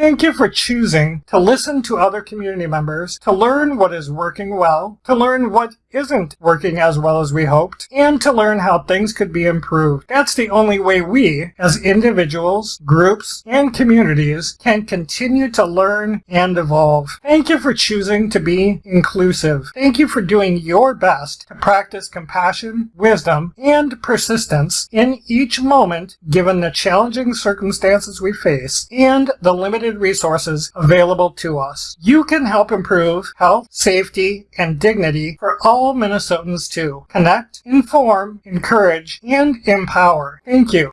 Thank you for choosing to listen to other community members, to learn what is working well, to learn what isn't working as well as we hoped, and to learn how things could be improved. That's the only way we, as individuals, groups, and communities, can continue to learn and evolve. Thank you for choosing to be inclusive. Thank you for doing your best to practice compassion, wisdom, and persistence in each moment given the challenging circumstances we face and the limited resources available to us. You can help improve health, safety, and dignity for all all Minnesotans to connect, inform, encourage, and empower. Thank you.